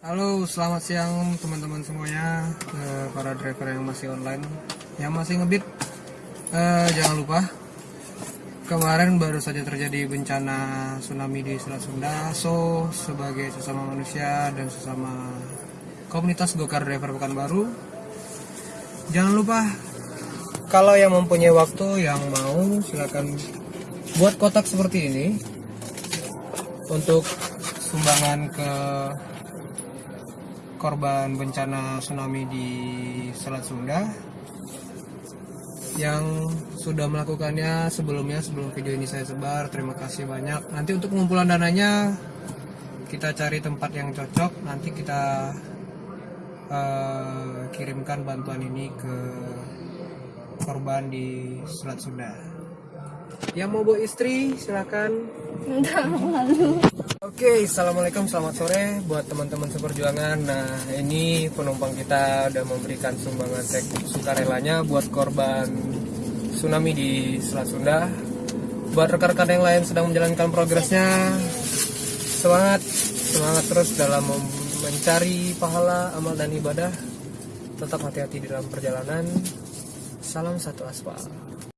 Halo, selamat siang teman-teman semuanya, eh, para driver yang masih online, yang masih ngebit. Eh, jangan lupa, kemarin baru saja terjadi bencana tsunami di Selat Sunda. So, sebagai sesama manusia dan sesama komunitas Gokar Driver Pekanbaru, jangan lupa kalau yang mempunyai waktu yang mau silakan buat kotak seperti ini untuk sumbangan ke korban bencana tsunami di Selat Sunda. Yang sudah melakukannya sebelumnya sebelum video ini saya sebar terima kasih banyak. Nanti untuk pengumpulan dananya kita cari tempat yang cocok. Nanti kita eh, kirimkan bantuan ini ke korban di Selat Sunda yang mau bawa istri silakan Oke, assalamualaikum, selamat sore buat teman-teman seperjuangan. Nah, ini penumpang kita udah memberikan sumbangan cek sukarelanya buat korban tsunami di Selat Sunda. Buat rekan-rekan yang lain sedang menjalankan progresnya, semangat, semangat terus dalam mencari pahala, amal dan ibadah. Tetap hati-hati di dalam perjalanan. Salam satu aspal.